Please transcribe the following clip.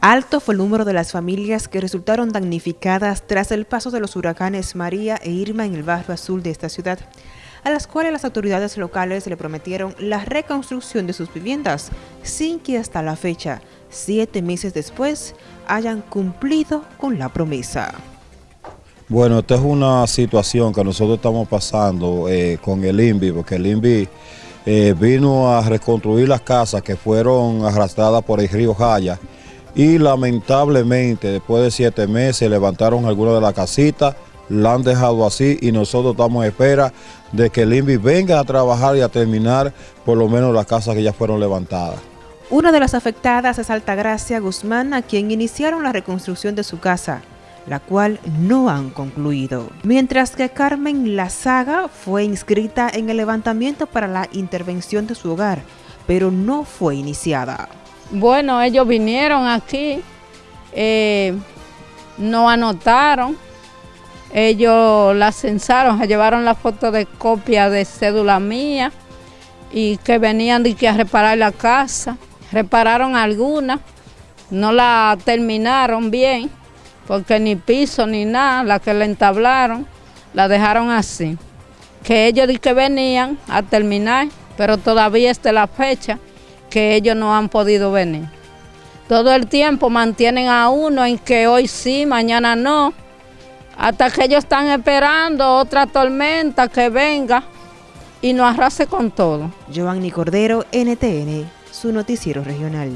Alto fue el número de las familias que resultaron damnificadas tras el paso de los huracanes María e Irma en el barrio azul de esta ciudad, a las cuales las autoridades locales le prometieron la reconstrucción de sus viviendas, sin que hasta la fecha, siete meses después, hayan cumplido con la promesa. Bueno, esta es una situación que nosotros estamos pasando eh, con el INVI, porque el INVI eh, vino a reconstruir las casas que fueron arrastradas por el río Jaya, y lamentablemente después de siete meses levantaron algunas de las casitas, la han dejado así y nosotros estamos a espera de que el venga a trabajar y a terminar por lo menos las casas que ya fueron levantadas. Una de las afectadas es Altagracia Guzmán, a quien iniciaron la reconstrucción de su casa, la cual no han concluido. Mientras que Carmen Lazaga fue inscrita en el levantamiento para la intervención de su hogar, pero no fue iniciada. Bueno, ellos vinieron aquí, eh, no anotaron, ellos la censaron, llevaron la foto de copia de cédula mía y que venían de que a reparar la casa, repararon alguna, no la terminaron bien, porque ni piso ni nada, la que la entablaron, la dejaron así. Que ellos di que venían a terminar, pero todavía está la fecha que ellos no han podido venir. Todo el tiempo mantienen a uno en que hoy sí, mañana no, hasta que ellos están esperando otra tormenta que venga y nos arrase con todo. Giovanni Cordero, NTN, su noticiero regional.